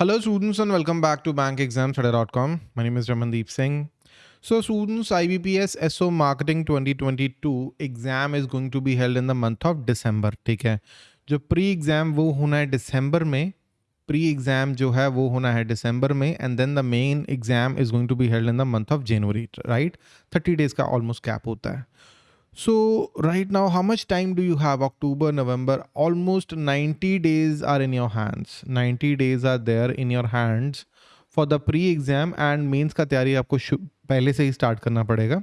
Hello, students, and welcome back to bankexamstudy.com. My name is Ramandeep Singh. So, students, IBPS SO Marketing 2022 exam is going to be held in the month of December. ठीक है जो pre exam वो होना है दिसंबर में pre exam जो है वो होना है दिसंबर में and then the main exam is going to be held in the month of January right thirty days का ऑलमोस्ट कैप होता है So right now, how much time do you have? October, November, almost 90 days are in your hands. 90 days are there in your hands for the pre-exam and mains का तैयारी आपको शु- पहले से ही start करना पड़ेगा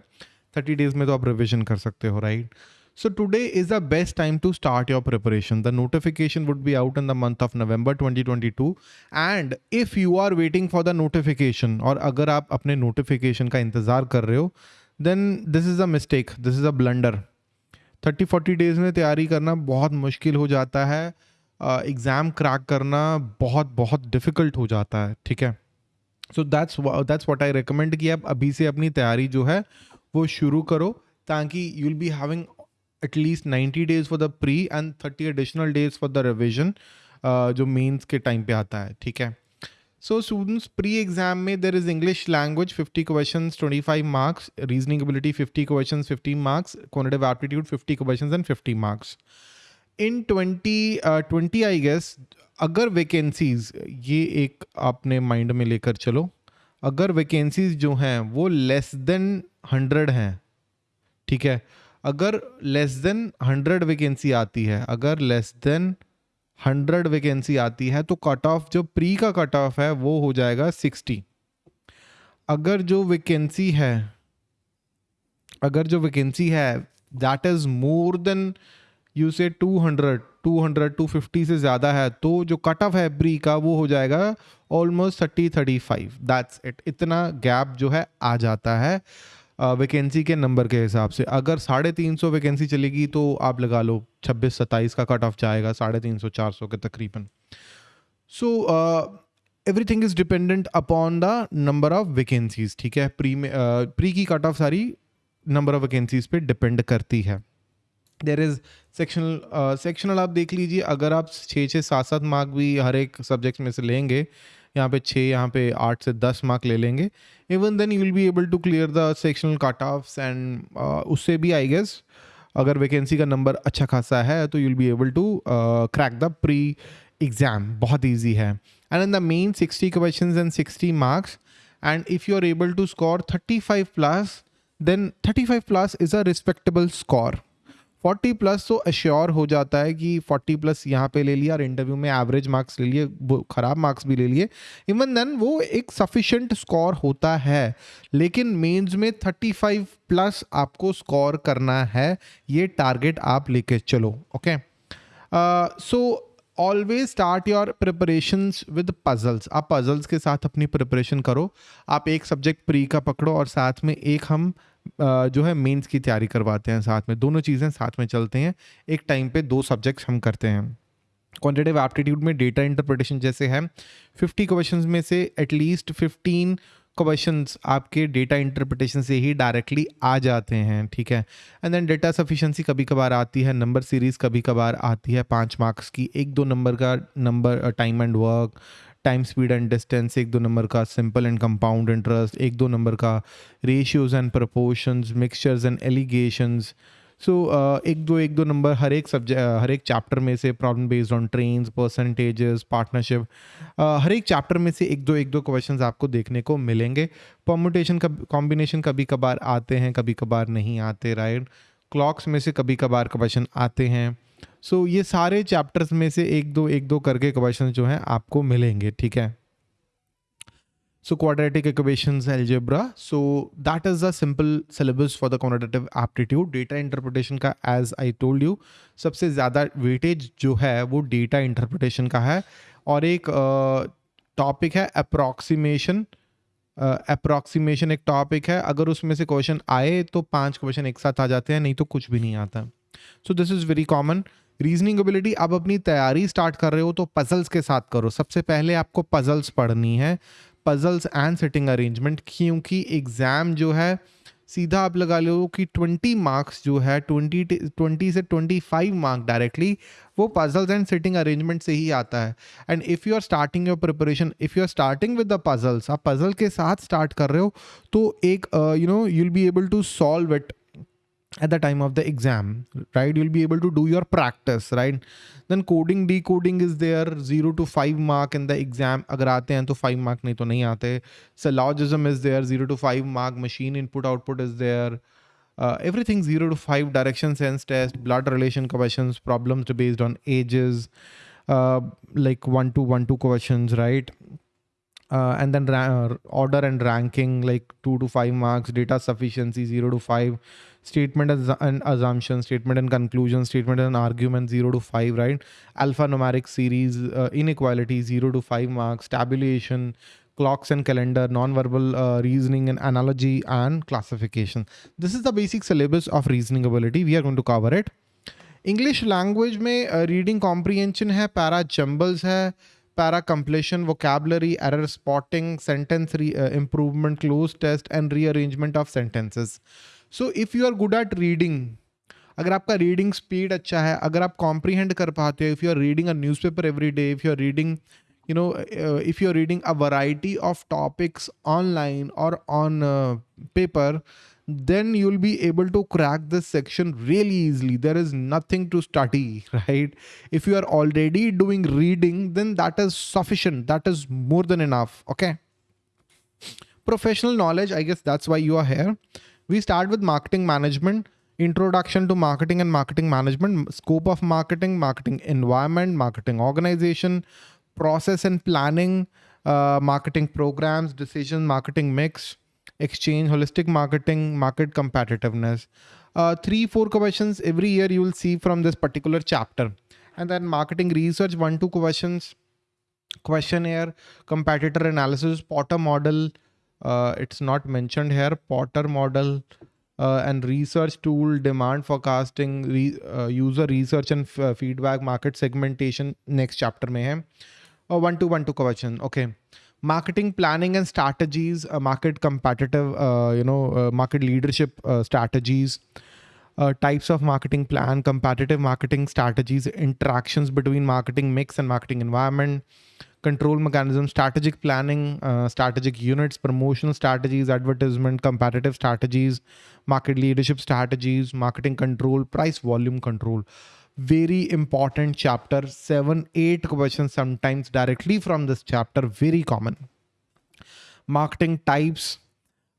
30 days में तो आप revision कर सकते हो right? So today is the best time to start your preparation. The notification would be out in the month of November 2022 and if you are waiting for the notification और अगर आप अपने notification का इंतज़ार कर रहे हो then this is a mistake this is a blunder. 30 40 डेज़ में तैयारी करना बहुत मुश्किल हो जाता है। एग्ज़ाम क्रैक करना बहुत बहुत डिफ़िकल्ट हो जाता है, ठीक है? So that's that's what I recommend कि आप अभी से अपनी तैयारी जो है, वो शुरू करो ताकि you will be having at least 90 days for the pre and 30 additional days for the revision जो मेंस के टाइम पे आता है, ठीक है? So students pre-exam में there is English language 50 questions 25 marks reasoning ability 50 questions 15 marks quantitative aptitude 50 questions and 50 marks in 20 uh, 20 I guess अगर vacancies ये एक आपने mind में लेकर चलो अगर vacancies जो हैं वो less than 100 हैं ठीक है अगर लेस देन हंड्रेड वैकेंसी आती है अगर लेस देन हंड्रेड वैकेंसी आती है तो कट ऑफ़ जो प्री का कट ऑफ़ है, वो हो जाएगा सिक्सटी अगर जो वैकेंसी है, अगर जो वैकेंसी है that is more than you say 200 200 250 से ज़्यादा है तो जो कट ऑफ़ है प्री का, वो हो जाएगा almost thirty thirty five that's it इतना गैप जो है आ जाता है। वैकेंसी के नंबर के हिसाब से। अगर साढ़े तीन सौ वैकेंसी चलेगी तो आप लगा लो छब्बीस सत्ताईस का कट ऑफ़ जाएगा, साढ़े तीन सौ चार सौ के तकरीबन। So everything is dependent upon the number of vacancies ठीक है? प्री में प्री की कट ऑफ़ सारी नंबर ऑफ़ वैकेंसीज पे डिपेंड करती है। देर इज़ सेक्शनल सेक्शनल आप देख लीजिए, अगर आप छः छः सात सात मार्क भी हर एक सब्जेक्ट में से लेंगे यहाँ पे छः, यहाँ पे आठ से दस मार्क ले लेंगे। Even then you will be able to clear the sectional cut offs and उससे भी आई गेस अगर वैकेंसी का नंबर अच्छा खासा है तो you will be able to crack the pre exam बहुत ईजी है। And in the main sixty question and sixty marks and if you are able to score thirty five plus then thirty five plus is a respectable score 40 plus तो assure हो जाता है कि 40 plus यहाँ पे ले लिया और इंटरव्यू में एवरेज मार्क्स ले लिए ख़राब मार्क्स भी ले लिए। इवन देन वो एक सफिशेंट स्कोर होता है। लेकिन मेंस में 35 प्लस आपको स्कोर करना है। ये टारगेट आप लेके चलो okay so always start your preparation with puzzles आप पजल्स के साथ अपनी प्रिपरेशन करो। आप एक सब्जेक्ट प्री का पकड़ो और साथ में एक हम जो है मेंस की तैयारी करवाते हैं साथ में। दोनों चीज़ें साथ में चलते हैं। एक टाइम पे दो सब्जेक्ट्स हम करते हैं। क्वान्टिटेटिव एप्टीट्यूड में डेटा इंटरप्रिटेशन जैसे है। फिफ्टी क्वेश्चन में से एटलीस्ट फिफ्टीन क्वेश्चन आपके डेटा इंटरप्रिटेशन से ही डायरेक्टली आ जाते हैं, ठीक है? एंड देन डेटा सफिशेंसी कभी कभार आती है नंबर सीरीज़ कभी कभार आती है, पाँच मार्क्स की। एक दो नंबर का number time and work time speed and distance एक दो नंबर का सिंपल एंड कंपाउंड इंटरेस्ट एक दो नंबर का ratios and proportions mixtures and alligations so एक दो एक दो नंबर हर एक सब्जेक्ट हर एक चैप्टर में से problem based on train percentages partnership हर एक चैप्टर में से एक दो एक दो क्वेश्चंस आपको देखने को मिलेंगे। परमुटेशन का कॉम्बिनेशन कभी कभार आते हैं, कभी कभार नहीं आते राइट क्लॉक्स में से कभी कभार क्वेश्चन आते हैं। सो ये सारे चैप्टर्स में से एक दो एक दो करके क्वेश्चन जो हैं आपको मिलेंगे ठीक है? So quadratic equations algebra so that is the simple syllabus for the quantitative aptitude data interpretation का एज आई टोल्ड यू सबसे ज़्यादा वेटेज जो है वो डेटा इंटरप्रिटेशन का है। और एक टॉपिक uh, है अप्रॉक्सीमेशन अप्रॉक्सीमेशन एक टॉपिक है। अगर उसमें से क्वेश्चन आए तो पाँच क्वेश्चन एक साथ आ जाते हैं नहीं तो कुछ भी नहीं आता। So this is very common reasoning ability आप अपनी तैयारी स्टार्ट कर रहे हो तो पजल्स के साथ करो। सबसे पहले आपको पजल्स पढ़नी है। पजल्स एंड सिटिंग अरेंजमेंट क्योंकि एग्ज़ाम जो है, सीधा आप लगा लो कि 20 मार्क्स जो है 20 20 से 25 मार्क डायरेक्टली वो पजल्स एंड सिटिंग अरेंजमेंट से ही आता है। And if you are starting your preparation if you are starting with the puzzles आप पजल के साथ स्टार्ट कर रहे हो तो एक you know you'll be able to solve it at the time of the exam right you'll be able to do your practice right? Then coding decoding is there 0 to 5 mark in the exam. Agar aate hain to 5 mark nahi to nahi aate. Syllogism is there 0 to 5 mark machine input output is there. Uh, everything 0 to 5 direction sense test blood relation questions problems based on ages uh, like 1 to 1 2 questions right uh, and then uh, order and ranking like 2 to 5 marks data sufficiency 0 to 5 statement and assumption statement and conclusion statement and argument 0 to 5 right alphanumeric series uh, inequality 0 to 5 marks tabulation clocks and calendar non-verbal uh, reasoning and analogy and classification this is the basic syllabus of reasoning ability we are going to cover it english language में uh, reading comprehension है para jumbles है para completion vocabulary error spotting sentence re improvement cloze test and rearrangement of sentences so if you are good at reading अगर आपका reading speed अच्छा है, अगर आप comprehend कर पाते हो if you are reading a newspaper every day if you are reading you know if you are reading a variety of topics online और on paper then you'll be able to crack this section really easily. There is nothing to study, right? If you are already doing reading, then that is sufficient. That is more than enough, okay? Professional knowledge, I guess that's why you are here. We start with marketing management, introduction to marketing and marketing management, scope of marketing, marketing environment, marketing organization, process and planning, uh, marketing programs, decision, marketing mix, exchange, holistic marketing, market competitiveness. Uh, three, four questions every year you will see from this particular chapter. And then marketing research, one, two questions, questionnaire, competitor analysis, Porter model. Uh, it's not mentioned here, Porter model. Uh, and research tool, demand forecasting, re, uh, user research and feedback, market segmentation, next chapter mein hai. Uh, one, two, one, two question. Okay marketing planning and strategies, uh, market competitive, uh, you know, uh, market leadership uh, strategies, uh, types of marketing plan, competitive marketing strategies, interactions between marketing mix and marketing environment, control mechanism, strategic planning, strategic units, promotional strategies, advertisement, competitive strategies, market leadership strategies, marketing control, price volume control very important chapter. Seven eight questions sometimes directly from this chapter very common. Marketing types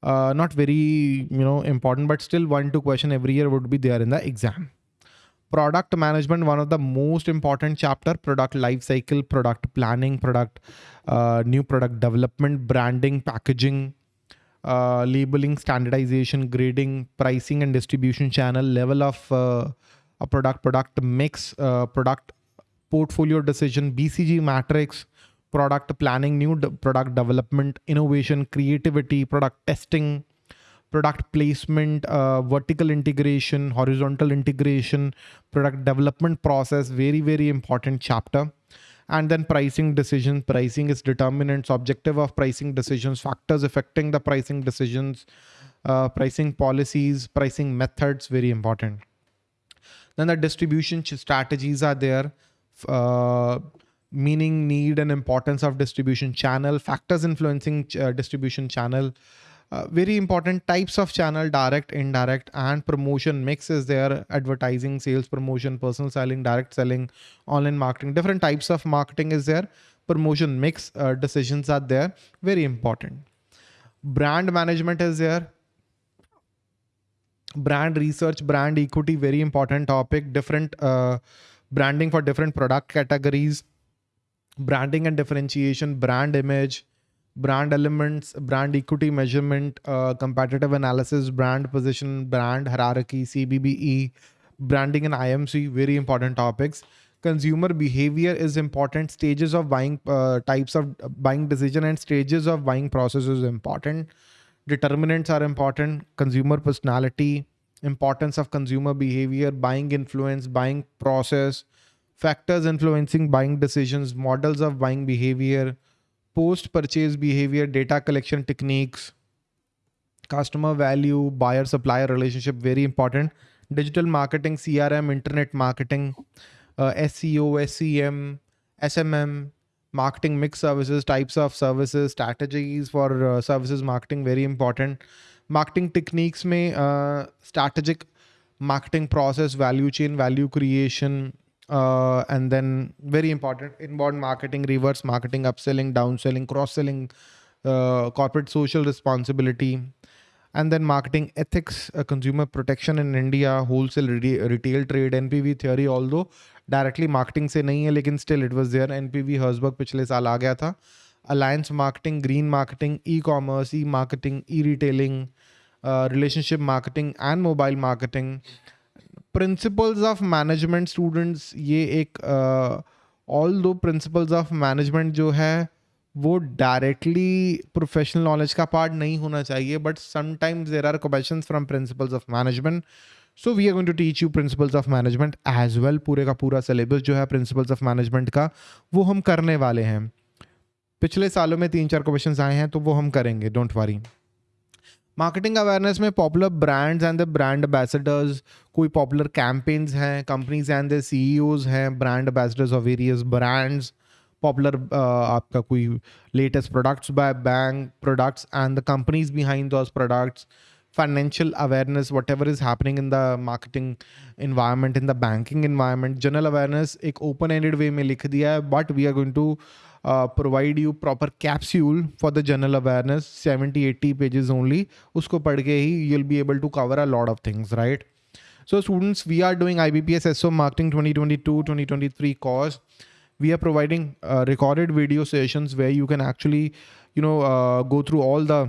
uh, not very you know important but still one two question every year would be there in the exam. Product management one of the most important chapter. Product life cycle product planning product uh, new product development branding packaging uh, labeling standardization grading pricing and distribution channel level of uh, a product product mix uh, product portfolio decision bcg matrix product planning new de product development innovation creativity product testing product placement uh, vertical integration horizontal integration product development process very very important chapter. And then pricing decision pricing is determinants objective of pricing decisions factors affecting the pricing decisions uh, pricing policies pricing methods very important then the distribution strategies are there, uh, meaning, need, and importance of distribution channel, factors influencing uh, distribution channel. Uh, very important types of channel direct indirect and promotion mix is there. Advertising sales promotion personal selling direct selling online marketing different types of marketing is there. Promotion mix uh, decisions are there. Very important. Brand management is there brand research brand equity very important topic. Different uh, branding for different product categories. Branding and differentiation brand image brand elements brand equity measurement uh, competitive analysis brand position brand hierarchy cbbe branding and imc very important topics. Consumer behavior is important. Stages of buying uh, types of buying decision and stages of buying process is important determinants are important. Consumer personality importance of consumer behavior buying influence buying process factors influencing buying decisions models of buying behavior post purchase behavior data collection techniques customer value buyer supplier relationship very important. Digital marketing crm internet marketing uh, seo sem smm marketing mix services types of services strategies for uh, services marketing very important. Marketing techniques may uh, strategic marketing process value chain value creation uh, and then very important inbound marketing reverse marketing upselling downselling cross selling uh, corporate social responsibility and then marketing ethics uh, consumer protection in india wholesale re- retail trade npv theory although directly marketing से नहीं है लेकिन still it was there NPV Herzberg पिछले साल आ गया था. Alliance marketing green marketing e commerce e marketing e retailing relationship marketing and mobile marketing principles of management students ये एक ऑल दो प्रिंसिपल्स ऑफ़ मैनेजमेंट जो है वो डायरेक्टली प्रोफेशनल नॉलेज का पार्ट नहीं होना चाहिए but sometimes there are question from principles of management so we are going to teach you principles of management as well पूरे का पूरा सिलेबस जो है प्रिंसिपल्स ऑफ़ मैनेजमेंट का, वो हम करने वाले हैं। पिछले सालों में तीन चार क्वेश्चन आए हैं तो वो हम करेंगे डोंट वरी मार्केटिंग अवेयरनेस में popular brands and the brand ambassadors कोई पॉपुलर कैंपेन्स हैं कंपनीज़ एंड द सी हैं brand ambassadors of various brands popular uh, aapka koi latest products by bank products and the companies behind those products financial awareness whatever is happening in the marketing environment in the banking environment general awareness ek open ended way mein likh diya hai but we are going to uh, provide you proper capsule for the general awareness 70 80 pages only. usko padh ke hi you'll be able to cover a lot of things right? So students we are doing IBPS SO marketing 2022 2023 course we are providing uh, recorded video sessions where you can actually you know uh, go through all the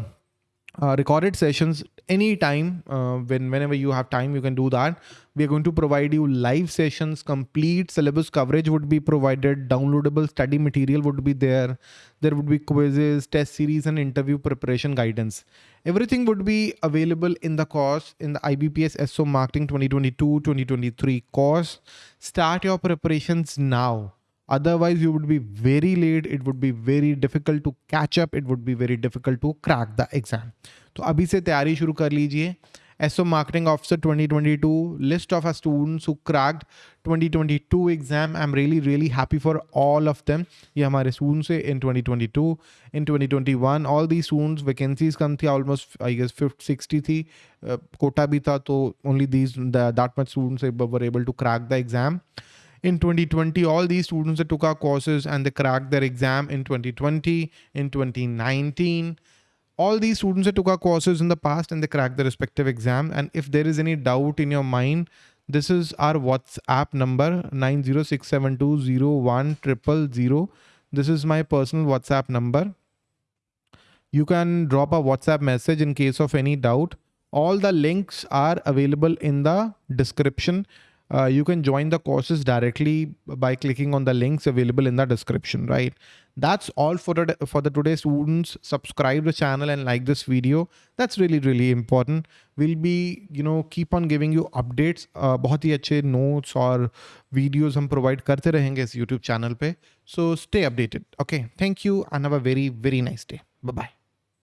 uh, recorded sessions anytime uh, when whenever you have time you can do that. We are going to provide you live sessions complete syllabus coverage would be provided downloadable study material would be there. There would be quizzes test series and interview preparation guidance. Everything would be available in the course in the ibps so marketing 2022 2023 course. Start your preparations now otherwise you would be very late it would be very difficult to catch up it would be very difficult to crack the exam तो अभी से तैयारी शुरू कर लीजिए SO marketing officer 2022 list of students who cracked 2022 exam I am really really happy for all of them ये हमारे students है इन 2022 इन 2021 ऑल दी स्टूडेंट्स वैकेंसीज कम थी almost I guess fifth sixty थी कोटा भी था तो only these that much students were able to crack the exam in 2020 all these students that took our courses and they cracked their exam in 2020 in 2019 all these students that took our courses in the past and they cracked the respective exam. And if there is any doubt in your mind this is our whatsapp number 906720100 this is my personal whatsapp number. You can drop a whatsapp message in case of any doubt. All the links are available in the description uh, you can join the courses directly by clicking on the links available in the description, right? That's all for the, for the today students. Subscribe the channel and like this video. That's really, really important. We'll be, you know, keep on giving you updates. Uh, बहुत ही अच्छे notes और videos हम provide करते रहेंगे इस YouTube channel पे. So stay updated. Okay. Thank you and have a very, very nice day. Bye-bye.